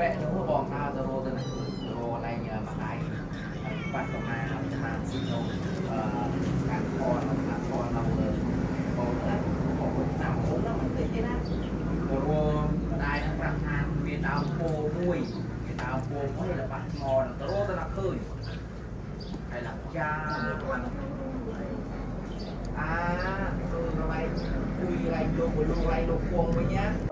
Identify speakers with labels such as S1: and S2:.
S1: vẽ đúng là bòm tha zalo tên này zalo này nhờ bạn ai ờ, bạn của mà làm thang sino càng con làm ờ, thang con lâu rồi. Còn là có một năm bốn năm mình thấy thế đó. Zalo đại đang làm thang vì tao cô nuôi vì tao cô mới là bạn ngon zalo tên là khơi. Hay là cha à tôi rồi bay, cùi lại vô mà luôn lại luôn cuồng với nhá.